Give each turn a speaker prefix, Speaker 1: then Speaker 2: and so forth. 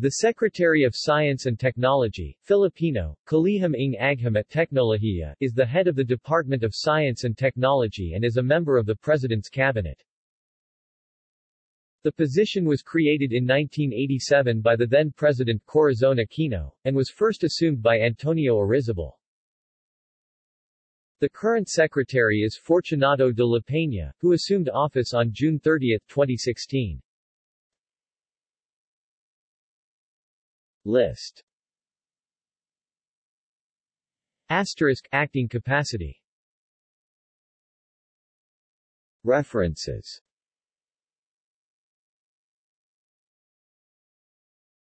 Speaker 1: The Secretary of Science and Technology, Filipino, Kalihim ng Agham at Teknolohiya, is the head of the Department of Science and Technology and is a member of the President's Cabinet. The position was created in 1987 by the then-President Corazon Aquino, and was first assumed by Antonio Arizabal. The current secretary is Fortunato de la Peña, who assumed office on June 30, 2016. List. Asterisk acting capacity. References